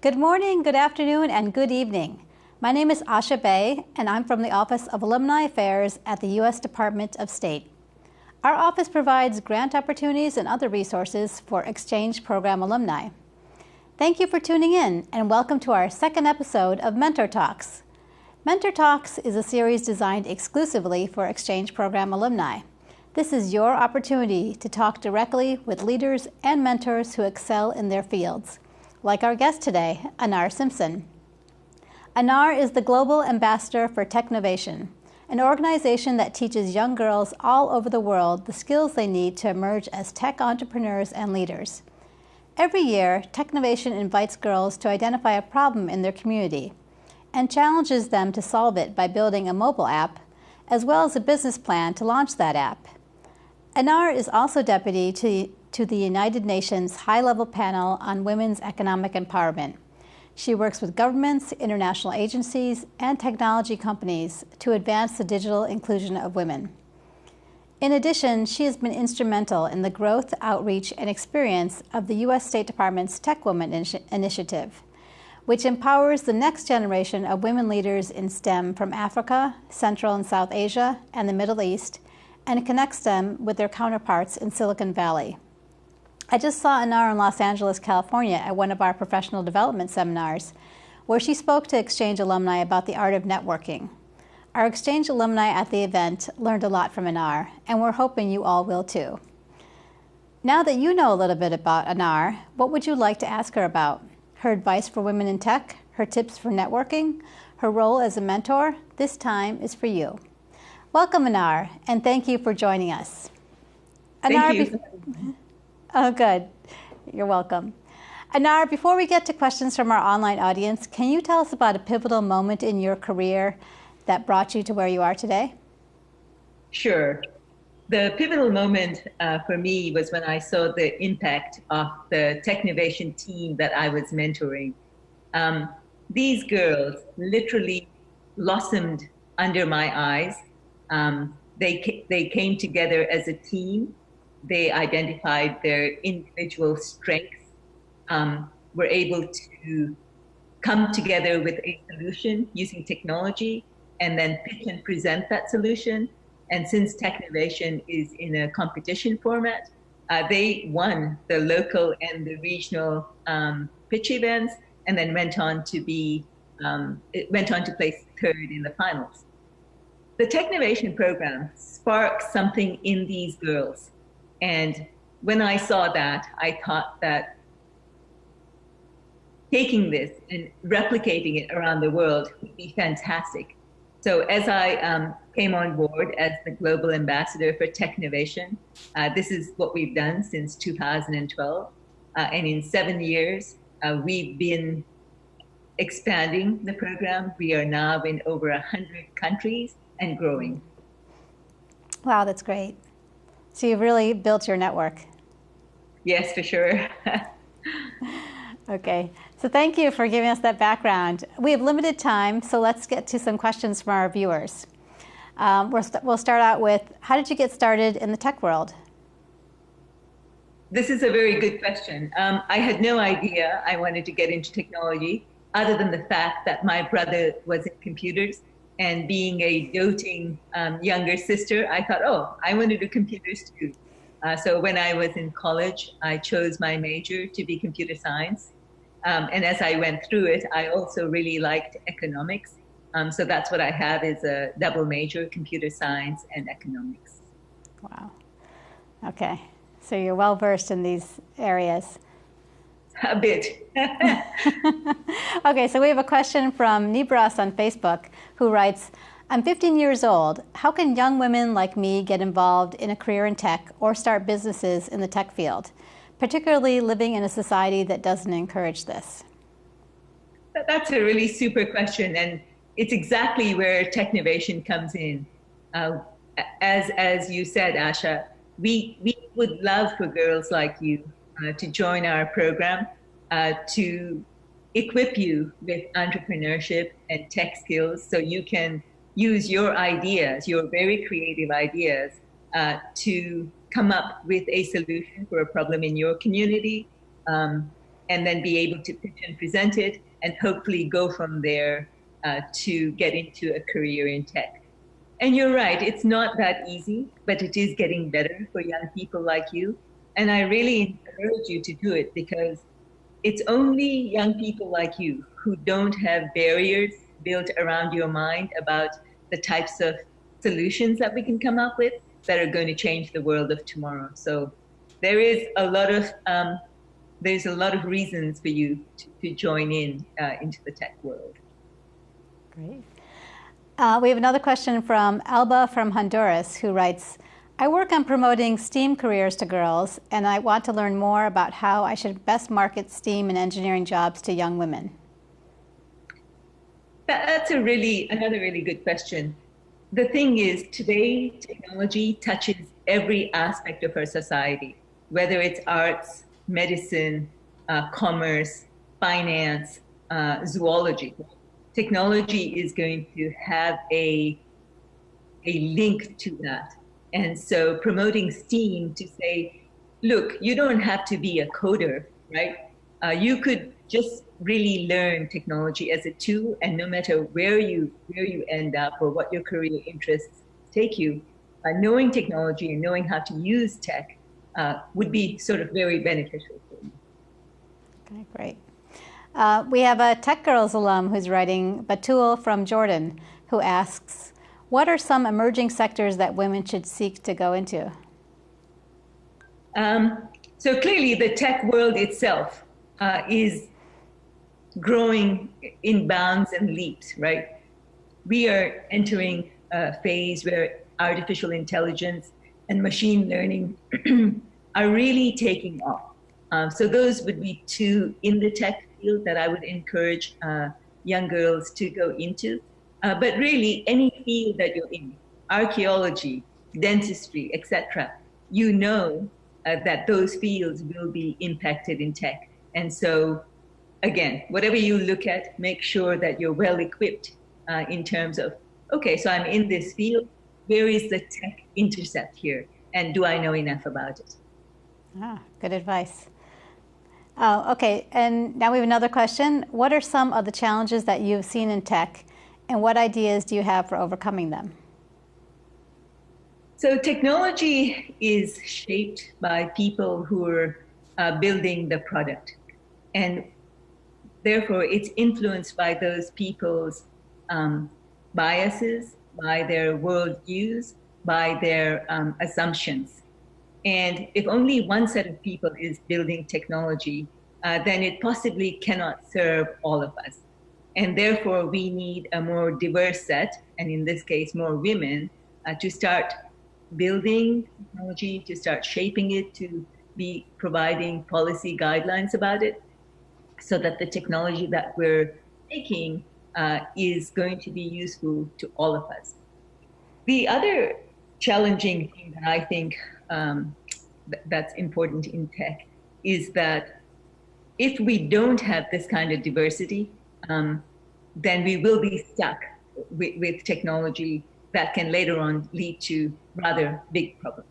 Good morning, good afternoon, and good evening. My name is Asha Bay, and I'm from the Office of Alumni Affairs at the U.S. Department of State. Our office provides grant opportunities and other resources for exchange program alumni. Thank you for tuning in, and welcome to our second episode of Mentor Talks. Mentor Talks is a series designed exclusively for exchange program alumni. This is your opportunity to talk directly with leaders and mentors who excel in their fields like our guest today, Anar Simpson. Anar is the Global Ambassador for Technovation, an organization that teaches young girls all over the world the skills they need to emerge as tech entrepreneurs and leaders. Every year, Technovation invites girls to identify a problem in their community and challenges them to solve it by building a mobile app, as well as a business plan to launch that app. Anar is also deputy to to the United Nations High Level Panel on Women's Economic Empowerment. She works with governments, international agencies, and technology companies to advance the digital inclusion of women. In addition, she has been instrumental in the growth, outreach, and experience of the U.S. State Department's Tech Woman Initiative, which empowers the next generation of women leaders in STEM from Africa, Central and South Asia, and the Middle East, and connects them with their counterparts in Silicon Valley. I just saw Anar in Los Angeles, California at one of our professional development seminars where she spoke to Exchange alumni about the art of networking. Our Exchange alumni at the event learned a lot from Anar, and we're hoping you all will too. Now that you know a little bit about Anar, what would you like to ask her about? Her advice for women in tech, her tips for networking, her role as a mentor? This time is for you. Welcome, Anar, and thank you for joining us. Anar, thank you. Mm-hmm. Oh, good. You're welcome. Anar, before we get to questions from our online audience, can you tell us about a pivotal moment in your career that brought you to where you are today? Sure. The pivotal moment uh, for me was when I saw the impact of the Technovation team that I was mentoring. Um, these girls literally blossomed under my eyes. Um, they, they came together as a team they identified their individual strengths, um, were able to come together with a solution using technology and then pitch and present that solution. And since Technovation is in a competition format, uh, they won the local and the regional um, pitch events and then went on to be, um, it went on to place third in the finals. The Technovation program sparked something in these girls and when I saw that, I thought that taking this and replicating it around the world would be fantastic. So as I um, came on board as the global ambassador for Technovation, uh, this is what we've done since 2012. Uh, and in seven years, uh, we've been expanding the program. We are now in over 100 countries and growing. Wow, that's great. So you've really built your network. Yes, for sure. okay. So thank you for giving us that background. We have limited time, so let's get to some questions from our viewers. Um, we'll, st we'll start out with, how did you get started in the tech world? This is a very good question. Um, I had no idea I wanted to get into technology other than the fact that my brother was in computers and being a doting um, younger sister, I thought, oh, I want to do computers too. Uh, so when I was in college, I chose my major to be computer science. Um, and as I went through it, I also really liked economics. Um, so that's what I have is a double major, computer science and economics. Wow. Okay. So you're well versed in these areas. A bit. okay, so we have a question from Nibras on Facebook who writes, I'm 15 years old. How can young women like me get involved in a career in tech or start businesses in the tech field, particularly living in a society that doesn't encourage this? That's a really super question, and it's exactly where Technovation comes in. Uh, as, as you said, Asha, we, we would love for girls like you uh, to join our program uh, to equip you with entrepreneurship and tech skills so you can use your ideas, your very creative ideas, uh, to come up with a solution for a problem in your community. Um, and then be able to pitch and present it and hopefully go from there uh, to get into a career in tech. And you're right, it's not that easy, but it is getting better for young people like you. And I really encourage you to do it because it's only young people like you who don't have barriers built around your mind about the types of solutions that we can come up with that are going to change the world of tomorrow. So there is a lot of um, there's a lot of reasons for you to, to join in uh, into the tech world. Great. Uh, we have another question from Alba from Honduras who writes, I work on promoting STEAM careers to girls, and I want to learn more about how I should best market STEAM and engineering jobs to young women. That's a really another really good question. The thing is, today technology touches every aspect of our society, whether it's arts, medicine, uh, commerce, finance, uh, zoology. Technology is going to have a a link to that. And so promoting STEAM to say, look, you don't have to be a coder, right? Uh, you could just really learn technology as a tool, and no matter where you where you end up or what your career interests take you, uh, knowing technology and knowing how to use tech uh, would be sort of very beneficial for you. Okay, great. Uh, we have a Tech Girls alum who's writing, Batul from Jordan, who asks, what are some emerging sectors that women should seek to go into? Um, so clearly, the tech world itself uh, is growing in bounds and leaps, right? We are entering a phase where artificial intelligence and machine learning are really taking off. Um, so those would be two in the tech field that I would encourage uh, young girls to go into. Uh, but really, any field that you're in, archaeology, dentistry, etc., you know uh, that those fields will be impacted in tech. And so, again, whatever you look at, make sure that you're well equipped uh, in terms of, okay, so I'm in this field. Where is the tech intercept here? And do I know enough about it? Ah, good advice. Uh, okay, and now we have another question. What are some of the challenges that you've seen in tech and what ideas do you have for overcoming them? So technology is shaped by people who are uh, building the product. And therefore, it's influenced by those people's um, biases, by their worldviews, by their um, assumptions. And if only one set of people is building technology, uh, then it possibly cannot serve all of us. And therefore, we need a more diverse set, and in this case, more women, uh, to start building technology, to start shaping it, to be providing policy guidelines about it, so that the technology that we're making uh, is going to be useful to all of us. The other challenging thing that I think um, th that's important in tech is that if we don't have this kind of diversity, um, then we will be stuck with, with technology that can later on lead to rather big problems.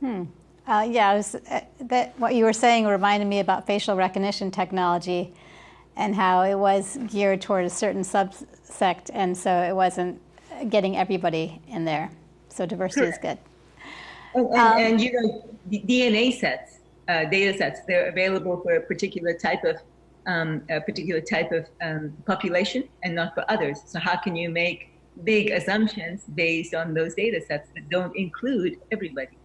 Hmm. Uh, yeah, was, uh, that what you were saying reminded me about facial recognition technology and how it was geared toward a certain subsect, and so it wasn't getting everybody in there. So diversity sure. is good. And, and, um, and, you know, DNA sets, uh, data sets, they're available for a particular type of um, a particular type of um, population and not for others. So how can you make big assumptions based on those data sets that don't include everybody?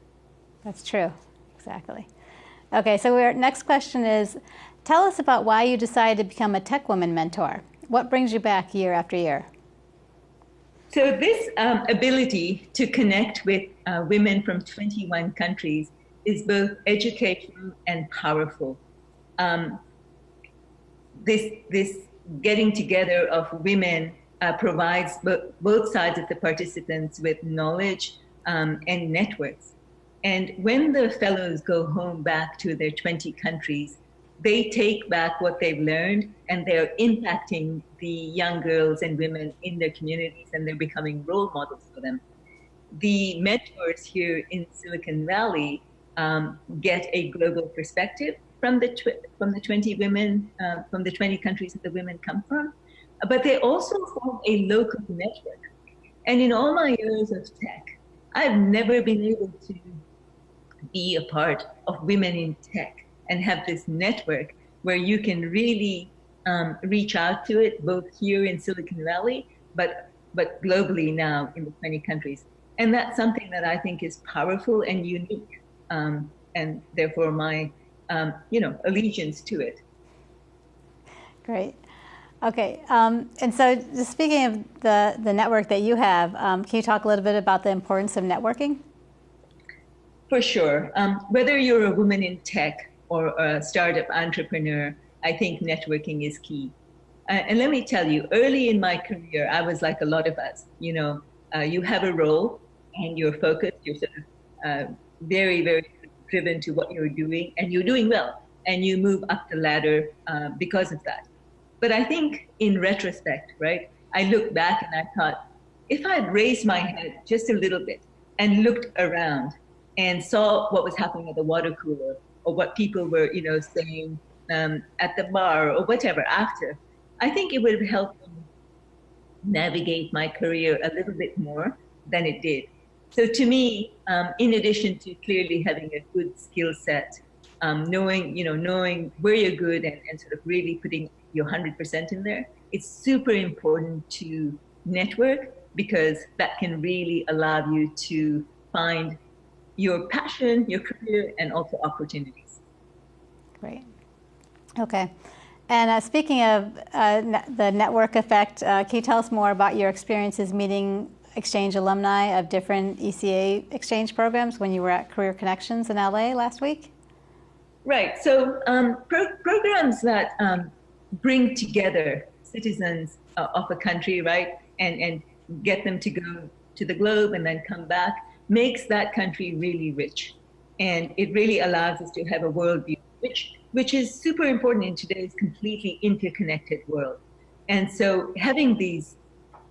That's true, exactly. Okay, so our next question is, tell us about why you decided to become a Tech Woman mentor. What brings you back year after year? So this um, ability to connect with uh, women from 21 countries is both educational and powerful. Um, this this getting together of women uh, provides both sides of the participants with knowledge um, and networks. And when the fellows go home back to their 20 countries, they take back what they've learned and they're impacting the young girls and women in their communities and they're becoming role models for them. The mentors here in Silicon Valley um, get a global perspective from the from the 20 women uh, from the 20 countries that the women come from, but they also form a local network. And in all my years of tech, I've never been able to be a part of women in tech and have this network where you can really um, reach out to it, both here in Silicon Valley, but but globally now in the 20 countries. And that's something that I think is powerful and unique, um, and therefore my um, you know allegiance to it. Great. Okay, um, and so just speaking of the, the network that you have, um, can you talk a little bit about the importance of networking? For sure. Um, whether you're a woman in tech or a startup entrepreneur, I think networking is key. Uh, and let me tell you, early in my career, I was like a lot of us. You know, uh, you have a role and you're focused, you're sort of uh, very, very driven to what you're doing, and you're doing well, and you move up the ladder uh, because of that. But I think in retrospect, right, I look back and I thought, if I'd raised my head just a little bit and looked around and saw what was happening at the water cooler or what people were, you know, saying um, at the bar or whatever after, I think it would have helped me navigate my career a little bit more than it did. So to me, um, in addition to clearly having a good skill set, um, knowing, you know, knowing where you're good and, and sort of really putting your 100% in there, it's super important to network because that can really allow you to find your passion, your career, and also opportunities. Great. Okay. And uh, speaking of uh, the network effect, uh, can you tell us more about your experiences meeting exchange alumni of different ECA exchange programs when you were at Career Connections in LA last week? Right. So um, pro programs that um, bring together citizens uh, of a country, right, and, and get them to go to the globe and then come back makes that country really rich. And it really allows us to have a worldview, which, which is super important in today's completely interconnected world. And so having these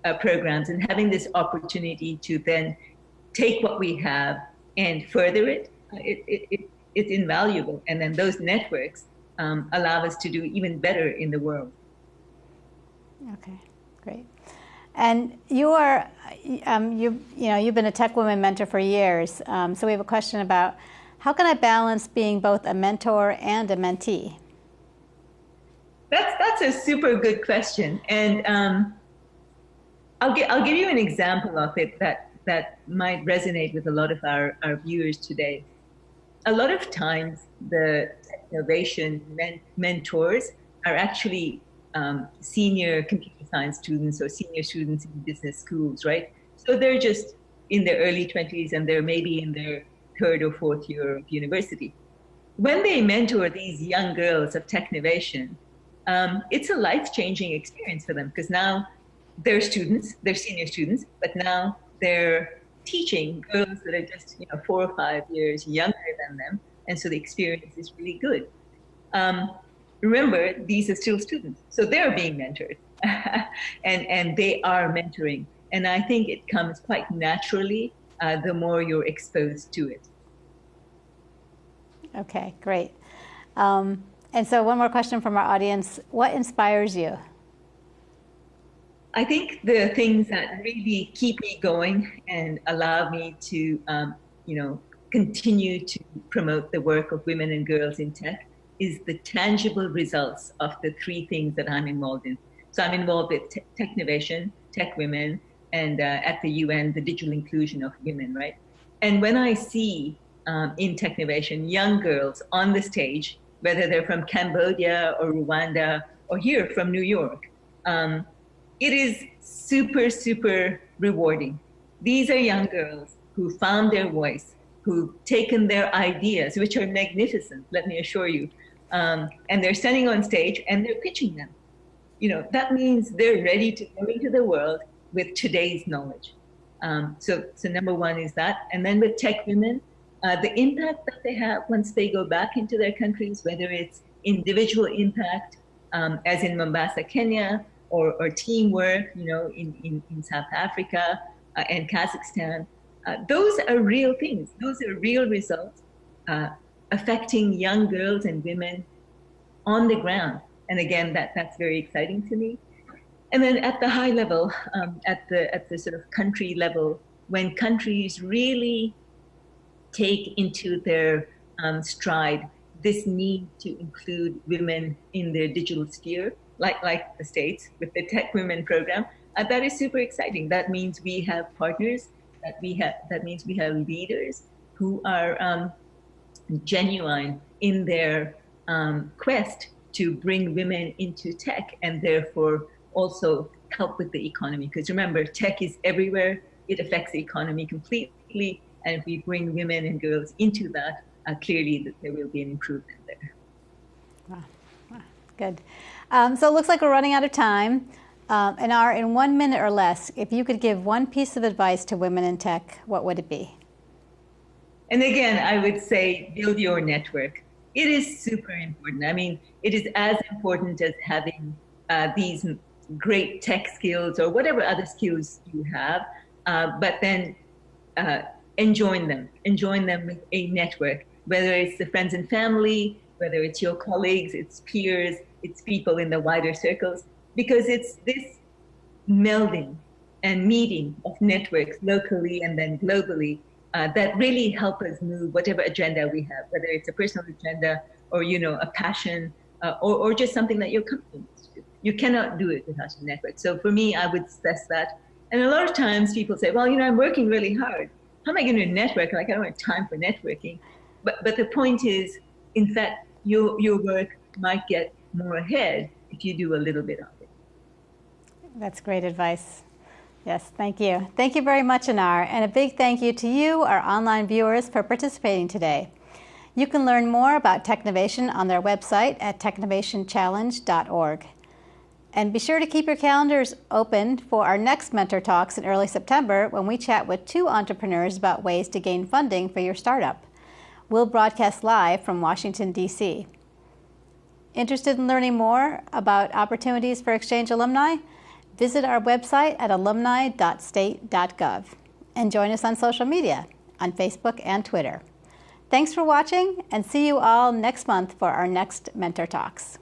uh, programs and having this opportunity to then take what we have and further it, uh, it, it, it it's invaluable. And then those networks um, allow us to do even better in the world. Okay, great. And you are, um, you, you know, you've been a Tech Women mentor for years. Um, so we have a question about how can I balance being both a mentor and a mentee? That's that's a super good question, and um, I'll get I'll give you an example of it that that might resonate with a lot of our, our viewers today. A lot of times, the innovation men mentors are actually um, senior computer science students or senior students in business schools, right? So they're just in their early 20s and they're maybe in their third or fourth year of university. When they mentor these young girls of Technovation, um, it's a life-changing experience for them because now they're students, they're senior students, but now they're teaching girls that are just you know four or five years younger than them, and so the experience is really good. Um, remember, these are still students, so they're being mentored, and and they are mentoring, and I think it comes quite naturally uh, the more you're exposed to it. Okay, great. Um, and so, one more question from our audience: What inspires you? I think the things that really keep me going and allow me to, um, you know, continue to promote the work of women and girls in tech is the tangible results of the three things that I'm involved in. So I'm involved with te Technovation, Tech Women, and uh, at the UN, the digital inclusion of women, right? And when I see um, in Technovation young girls on the stage, whether they're from Cambodia or Rwanda or here from New York, um, it is super, super rewarding. These are young girls who found their voice, who've taken their ideas, which are magnificent, let me assure you, um, and they're standing on stage and they're pitching them. You know, that means they're ready to go into the world with today's knowledge. Um, so, so number one is that. And then with tech women, uh, the impact that they have once they go back into their countries, whether it's individual impact, um, as in Mombasa, Kenya, or, or teamwork, you know, in, in, in South Africa uh, and Kazakhstan. Uh, those are real things. Those are real results. Uh, affecting young girls and women on the ground. And again, that, that's very exciting to me. And then at the high level, um, at the at the sort of country level, when countries really take into their um, stride this need to include women in their digital sphere, like like the states with the Tech Women program, uh, that is super exciting. That means we have partners. That we have. That means we have leaders who are um, genuine in their um, quest to bring women into tech and therefore also help with the economy. Because remember, tech is everywhere. It affects the economy completely. And if we bring women and girls into that, uh, clearly there will be an improvement there. Wow. Good. Um, so it looks like we're running out of time. Um, Anar in one minute or less, if you could give one piece of advice to women in tech, what would it be? And again, I would say build your network. It is super important. I mean, it is as important as having uh, these great tech skills or whatever other skills you have, uh, but then uh, enjoin them, enjoin them with a network, whether it's the friends and family, whether it's your colleagues, it's peers, it's people in the wider circles, because it's this melding and meeting of networks locally and then globally uh, that really help us move whatever agenda we have, whether it's a personal agenda or you know a passion uh, or, or just something that you're comfortable with. You cannot do it without a network. So for me, I would stress that. And a lot of times people say, well, you know, I'm working really hard. How am I going to network? Like I don't have time for networking. But but the point is, in fact, your your work might get more ahead if you do a little bit of it. That's great advice. Yes, thank you. Thank you very much, Anar, and a big thank you to you, our online viewers, for participating today. You can learn more about Technovation on their website at technovationchallenge.org. And be sure to keep your calendars open for our next Mentor Talks in early September when we chat with two entrepreneurs about ways to gain funding for your startup. We'll broadcast live from Washington, D.C. Interested in learning more about opportunities for exchange alumni? Visit our website at alumni.state.gov and join us on social media on Facebook and Twitter. Thanks for watching and see you all next month for our next Mentor Talks.